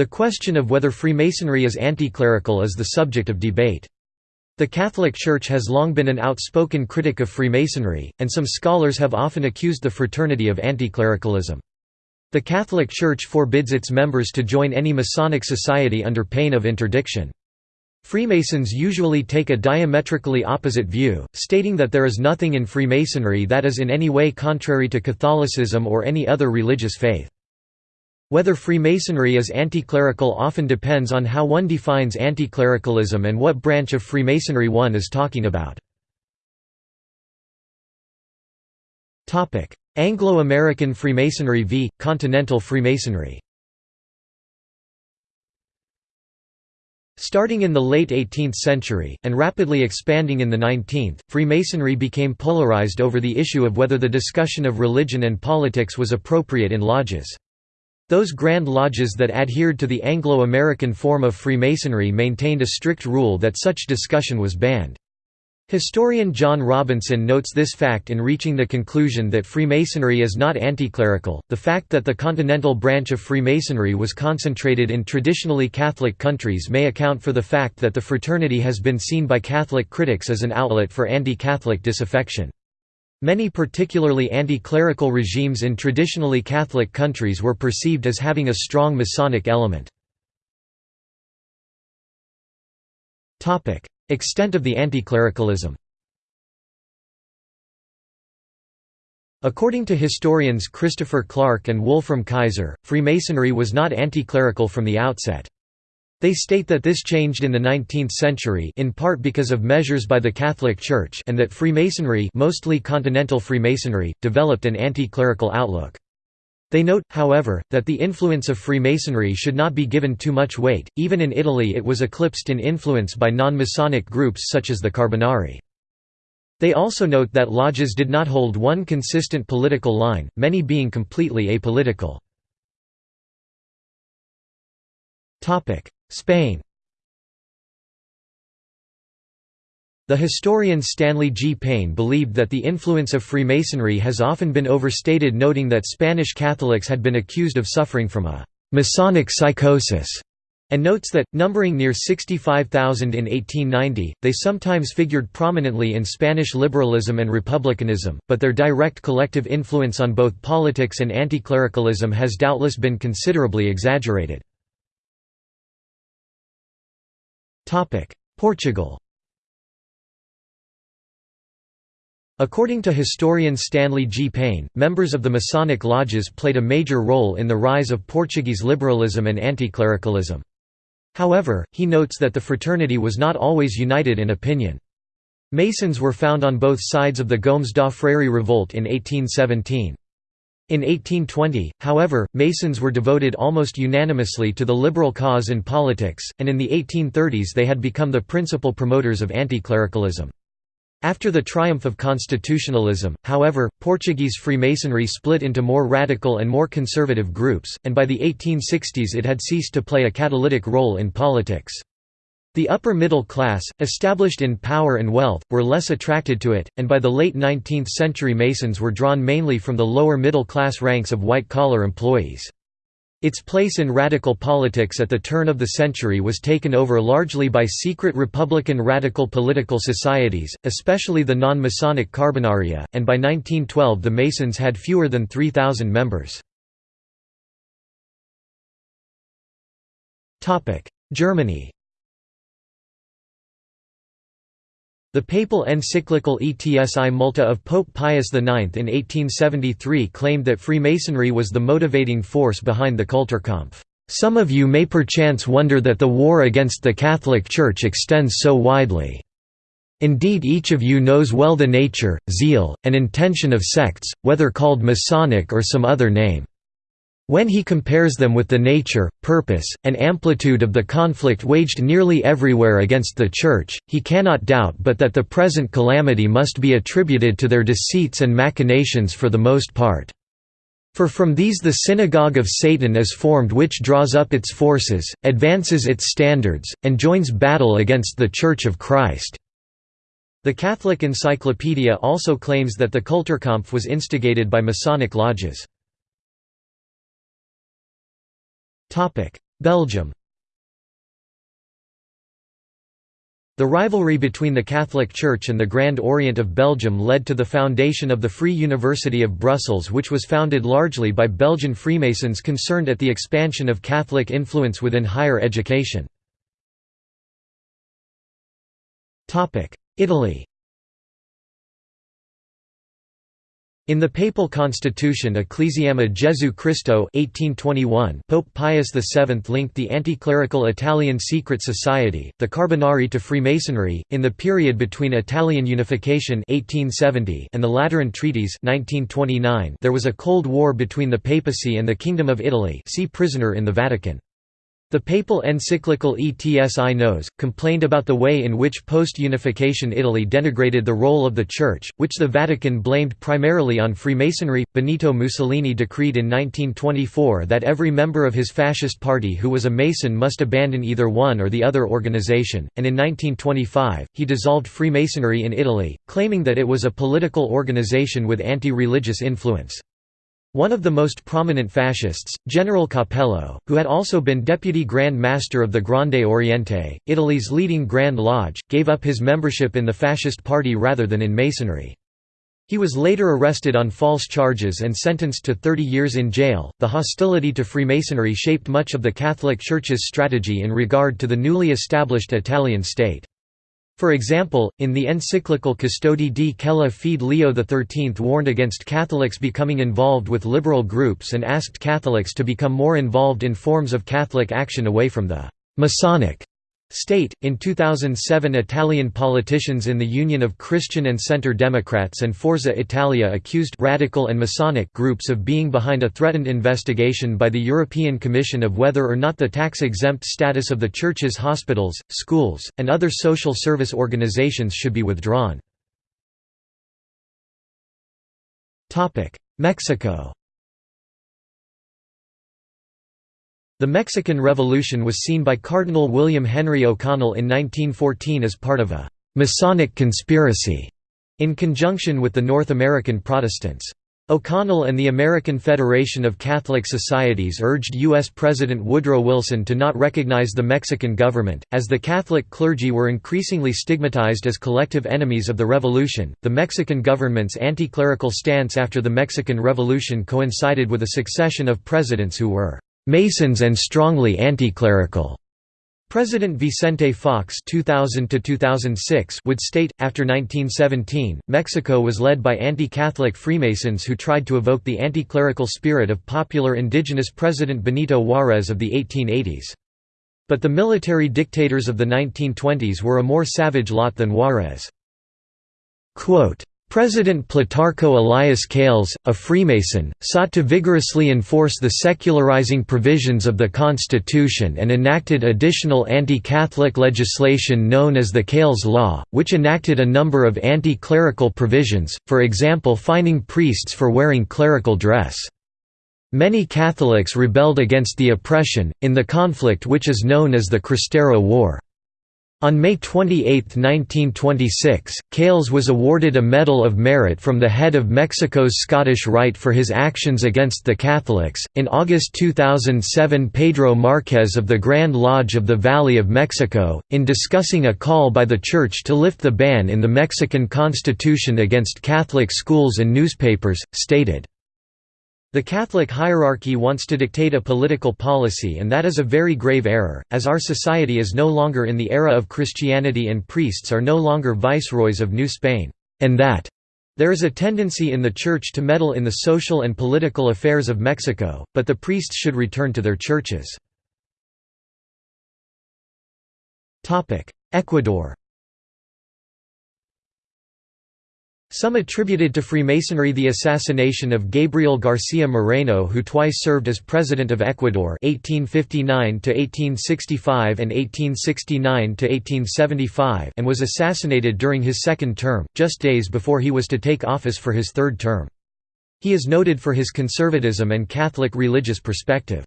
The question of whether Freemasonry is anticlerical is the subject of debate. The Catholic Church has long been an outspoken critic of Freemasonry, and some scholars have often accused the fraternity of anticlericalism. The Catholic Church forbids its members to join any Masonic society under pain of interdiction. Freemasons usually take a diametrically opposite view, stating that there is nothing in Freemasonry that is in any way contrary to Catholicism or any other religious faith. Whether Freemasonry is anticlerical often depends on how one defines anticlericalism and what branch of Freemasonry one is talking about. Anglo-American Freemasonry v. Continental Freemasonry Starting in the late 18th century, and rapidly expanding in the 19th, Freemasonry became polarized over the issue of whether the discussion of religion and politics was appropriate in lodges. Those Grand Lodges that adhered to the Anglo-American form of Freemasonry maintained a strict rule that such discussion was banned. Historian John Robinson notes this fact in reaching the conclusion that Freemasonry is not anticlerical. The fact that the continental branch of Freemasonry was concentrated in traditionally Catholic countries may account for the fact that the fraternity has been seen by Catholic critics as an outlet for anti Catholic disaffection. Many particularly anti-clerical regimes in traditionally Catholic countries were perceived as having a strong Masonic element. Extent of the anti-clericalism According to historians Christopher Clark and Wolfram Kaiser, Freemasonry was not anti-clerical from the outset. They state that this changed in the 19th century in part because of measures by the Catholic Church and that Freemasonry mostly continental Freemasonry, developed an anti-clerical outlook. They note, however, that the influence of Freemasonry should not be given too much weight, even in Italy it was eclipsed in influence by non-Masonic groups such as the Carbonari. They also note that lodges did not hold one consistent political line, many being completely apolitical. Spain The historian Stanley G. Payne believed that the influence of Freemasonry has often been overstated noting that Spanish Catholics had been accused of suffering from a «Masonic psychosis» and notes that, numbering near 65,000 in 1890, they sometimes figured prominently in Spanish liberalism and republicanism, but their direct collective influence on both politics and anti-clericalism has doubtless been considerably exaggerated. Portugal According to historian Stanley G. Payne, members of the Masonic lodges played a major role in the rise of Portuguese liberalism and anti-clericalism. However, he notes that the fraternity was not always united in opinion. Masons were found on both sides of the Gomes da Freire revolt in 1817. In 1820, however, Masons were devoted almost unanimously to the liberal cause in politics, and in the 1830s they had become the principal promoters of anti-clericalism. After the triumph of constitutionalism, however, Portuguese Freemasonry split into more radical and more conservative groups, and by the 1860s it had ceased to play a catalytic role in politics. The upper middle class, established in power and wealth, were less attracted to it, and by the late 19th century Masons were drawn mainly from the lower middle class ranks of white-collar employees. Its place in radical politics at the turn of the century was taken over largely by secret Republican radical political societies, especially the non-Masonic Carbonaria, and by 1912 the Masons had fewer than 3,000 members. Germany The papal encyclical Etsi Multa of Pope Pius IX in 1873 claimed that Freemasonry was the motivating force behind the Kulturkampf. Some of you may perchance wonder that the war against the Catholic Church extends so widely. Indeed each of you knows well the nature, zeal, and intention of sects, whether called Masonic or some other name. When he compares them with the nature, purpose, and amplitude of the conflict waged nearly everywhere against the Church, he cannot doubt but that the present calamity must be attributed to their deceits and machinations for the most part. For from these the synagogue of Satan is formed which draws up its forces, advances its standards, and joins battle against the Church of Christ." The Catholic Encyclopedia also claims that the Kulturkampf was instigated by Masonic lodges. Belgium The rivalry between the Catholic Church and the Grand Orient of Belgium led to the foundation of the Free University of Brussels which was founded largely by Belgian Freemasons concerned at the expansion of Catholic influence within higher education. Italy In the papal constitution Ecclesiae Jesu Christo 1821, Pope Pius VII linked the anti-clerical Italian secret society, the Carbonari to Freemasonry. In the period between Italian unification 1870 and the Lateran treaties 1929, there was a cold war between the papacy and the Kingdom of Italy. See prisoner in the Vatican. The papal encyclical Etsi Nos, complained about the way in which post-unification Italy denigrated the role of the Church, which the Vatican blamed primarily on Freemasonry. Benito Mussolini decreed in 1924 that every member of his fascist party who was a Mason must abandon either one or the other organization, and in 1925, he dissolved Freemasonry in Italy, claiming that it was a political organization with anti-religious influence. One of the most prominent fascists, General Capello, who had also been deputy Grand Master of the Grande Oriente, Italy's leading Grand Lodge, gave up his membership in the fascist party rather than in Masonry. He was later arrested on false charges and sentenced to 30 years in jail. The hostility to Freemasonry shaped much of the Catholic Church's strategy in regard to the newly established Italian state. For example, in the encyclical Custodi di Quella Fede Leo XIII warned against Catholics becoming involved with liberal groups and asked Catholics to become more involved in forms of Catholic action away from the «Masonic» State. In 2007, Italian politicians in the Union of Christian and Centre Democrats and Forza Italia accused radical and Masonic groups of being behind a threatened investigation by the European Commission of whether or not the tax-exempt status of the church's hospitals, schools, and other social service organizations should be withdrawn. Mexico The Mexican Revolution was seen by Cardinal William Henry O'Connell in 1914 as part of a «Masonic conspiracy» in conjunction with the North American Protestants. O'Connell and the American Federation of Catholic Societies urged U.S. President Woodrow Wilson to not recognize the Mexican government, as the Catholic clergy were increasingly stigmatized as collective enemies of the revolution. The Mexican government's anti clerical stance after the Mexican Revolution coincided with a succession of presidents who were Masons and strongly anti-clerical. President Vicente Fox 2000 would state, after 1917, Mexico was led by anti-Catholic Freemasons who tried to evoke the anti-clerical spirit of popular indigenous President Benito Juárez of the 1880s. But the military dictators of the 1920s were a more savage lot than Juárez. President Plutarco Elias Calles, a Freemason, sought to vigorously enforce the secularizing provisions of the Constitution and enacted additional anti-Catholic legislation known as the Calles Law, which enacted a number of anti-clerical provisions, for example fining priests for wearing clerical dress. Many Catholics rebelled against the oppression, in the conflict which is known as the Cristero War. On May 28, 1926, Calles was awarded a Medal of Merit from the head of Mexico's Scottish Rite for his actions against the Catholics. In August 2007, Pedro Marquez of the Grand Lodge of the Valley of Mexico, in discussing a call by the Church to lift the ban in the Mexican Constitution against Catholic schools and newspapers, stated, the Catholic hierarchy wants to dictate a political policy and that is a very grave error, as our society is no longer in the era of Christianity and priests are no longer viceroys of New Spain, and that there is a tendency in the Church to meddle in the social and political affairs of Mexico, but the priests should return to their churches. Ecuador Some attributed to Freemasonry the assassination of Gabriel García Moreno who twice served as President of Ecuador 1859–1865 and 1869–1875 and was assassinated during his second term, just days before he was to take office for his third term. He is noted for his conservatism and Catholic religious perspective.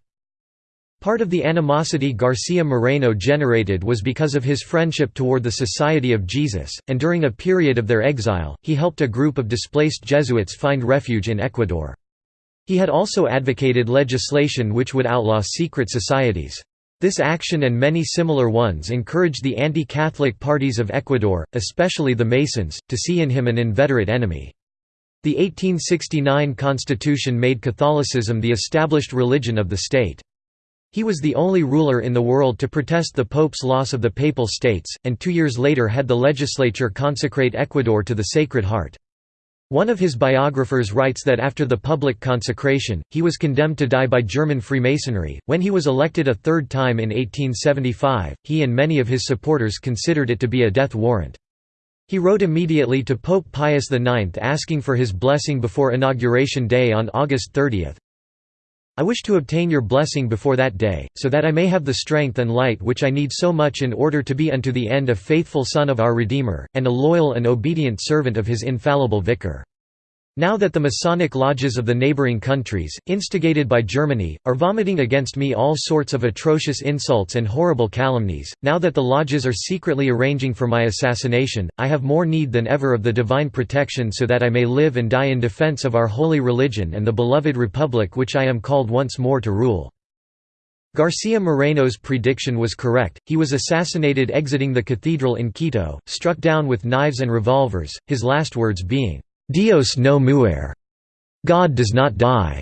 Part of the animosity Garcia Moreno generated was because of his friendship toward the Society of Jesus, and during a period of their exile, he helped a group of displaced Jesuits find refuge in Ecuador. He had also advocated legislation which would outlaw secret societies. This action and many similar ones encouraged the anti-Catholic parties of Ecuador, especially the Masons, to see in him an inveterate enemy. The 1869 constitution made Catholicism the established religion of the state. He was the only ruler in the world to protest the Pope's loss of the Papal States, and two years later had the legislature consecrate Ecuador to the Sacred Heart. One of his biographers writes that after the public consecration, he was condemned to die by German Freemasonry. When he was elected a third time in 1875, he and many of his supporters considered it to be a death warrant. He wrote immediately to Pope Pius IX asking for his blessing before Inauguration Day on August 30. I wish to obtain your blessing before that day, so that I may have the strength and light which I need so much in order to be unto the end a faithful son of our Redeemer, and a loyal and obedient servant of his infallible Vicar. Now that the Masonic lodges of the neighboring countries, instigated by Germany, are vomiting against me all sorts of atrocious insults and horrible calumnies, now that the lodges are secretly arranging for my assassination, I have more need than ever of the divine protection so that I may live and die in defense of our holy religion and the beloved republic which I am called once more to rule. Garcia Moreno's prediction was correct, he was assassinated exiting the cathedral in Quito, struck down with knives and revolvers, his last words being, Dios no muere. God does not die.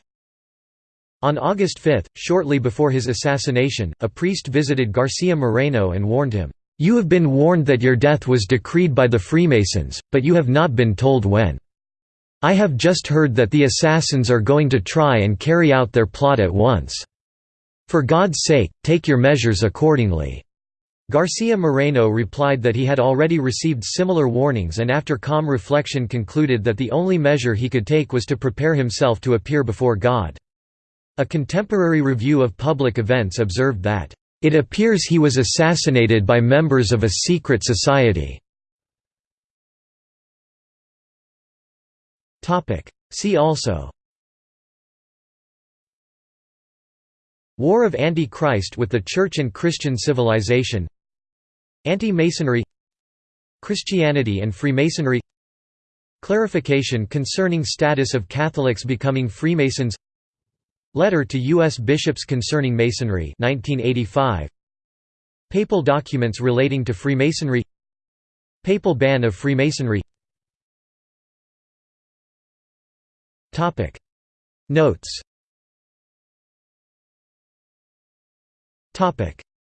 On August 5, shortly before his assassination, a priest visited Garcia Moreno and warned him, "'You have been warned that your death was decreed by the Freemasons, but you have not been told when. I have just heard that the assassins are going to try and carry out their plot at once. For God's sake, take your measures accordingly.' Garcia Moreno replied that he had already received similar warnings and after calm reflection concluded that the only measure he could take was to prepare himself to appear before God. A contemporary review of public events observed that, "...it appears he was assassinated by members of a secret society." See also War of Anti-Christ with the Church and Christian civilization Anti-Masonry Christianity and Freemasonry Clarification concerning status of Catholics becoming Freemasons Letter to U.S. bishops concerning Masonry 1985. Papal documents relating to Freemasonry Papal ban of Freemasonry Notes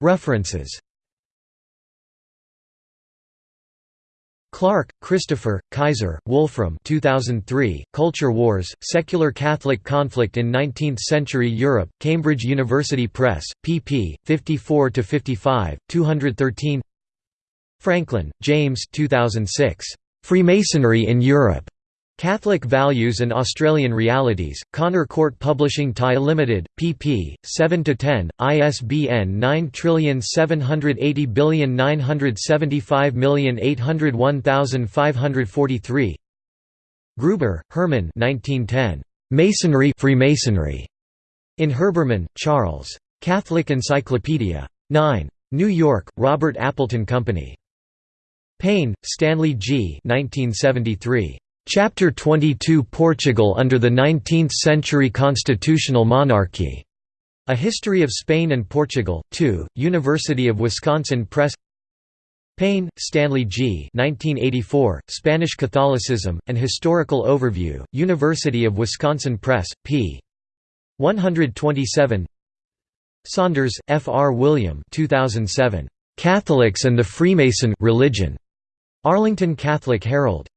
References Clark, Christopher, Kaiser, Wolfram 2003, Culture Wars, Secular Catholic Conflict in Nineteenth-Century Europe, Cambridge University Press, pp. 54–55, 213 Franklin, James 2006, "'Freemasonry in Europe' Catholic Values and Australian Realities, Connor Court Publishing Thai Limited, pp. 7–10, ISBN 9780975801543 Gruber, Herman 1910. Masonry Freemasonry. In Herbermann, Charles. Catholic Encyclopedia. 9. New York, Robert Appleton Company. Payne, Stanley G. 1973. Chapter 22 Portugal under the 19th-century constitutional monarchy. A History of Spain and Portugal, 2, University of Wisconsin Press Payne, Stanley G. 1984, Spanish Catholicism, An Historical Overview, University of Wisconsin Press, p. 127 Saunders, F. R. William 2007, "'Catholics and the Freemason religion", Arlington Catholic Herald.